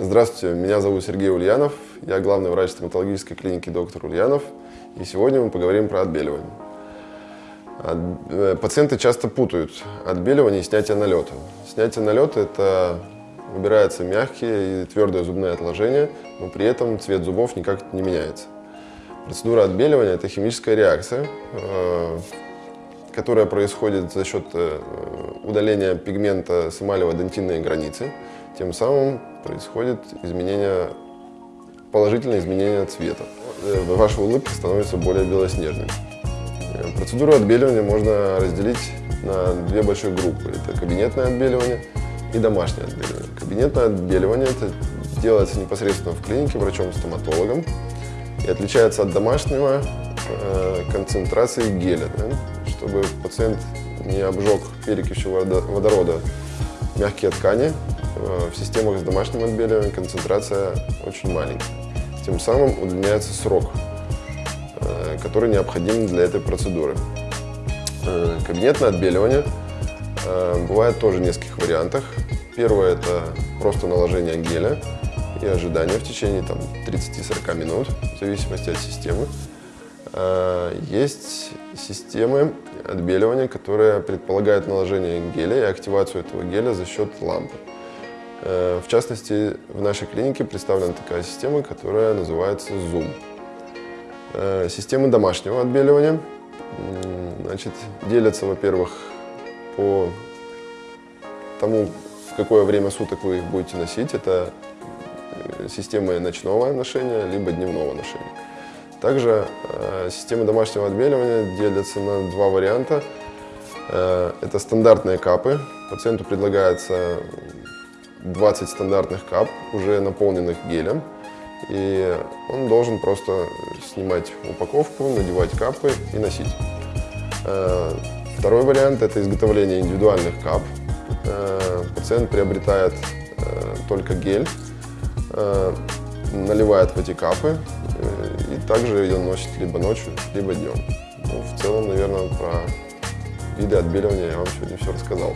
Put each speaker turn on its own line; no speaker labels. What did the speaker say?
Здравствуйте, меня зовут Сергей Ульянов, я главный врач стоматологической клиники доктор Ульянов, и сегодня мы поговорим про отбеливание. От, э, пациенты часто путают отбеливание и снятие налета. Снятие налета – это убираются мягкие и твердые зубные отложения, но при этом цвет зубов никак не меняется. Процедура отбеливания – это химическая реакция, э, которая происходит за счет э, удаления пигмента с эмалево-дентинной границы. Тем самым происходит изменение, положительное изменение цвета. Э, ваша улыбка становится более белоснежной. Процедуру отбеливания можно разделить на две большие группы. Это кабинетное отбеливание и домашнее отбеливание. Кабинетное отбеливание это делается непосредственно в клинике врачом-стоматологом и отличается от домашнего э, концентрацией геля, да, чтобы пациент не обжег перекисью водорода мягкие ткани. В системах с домашним отбеливанием концентрация очень маленькая. Тем самым удлиняется срок, э, который необходим для этой процедуры. Э, кабинетное отбеливание э, бывает тоже в нескольких вариантах. Первое – это просто наложение геля и ожидание в течение 30-40 минут, в зависимости от системы. Есть системы отбеливания, которые предполагают наложение геля и активацию этого геля за счет лампы. А, в частности, в нашей клинике представлена такая система, которая называется Zoom. А, системы домашнего отбеливания значит, делятся, во-первых, по тому, в какое время суток вы их будете носить. Это системы ночного ношения, либо дневного ношения. Также э, системы домашнего отбеливания делятся на два варианта. Э, это стандартные капы. Пациенту предлагается 20 стандартных кап, уже наполненных гелем. И он должен просто снимать упаковку, надевать капы и носить. Э, второй вариант – это изготовление индивидуальных кап. Э, пациент приобретает э, только гель, наливает в эти капы и также ее носит либо ночью, либо днем. Ну, в целом, наверное, про виды отбеливания я вам сегодня все рассказал.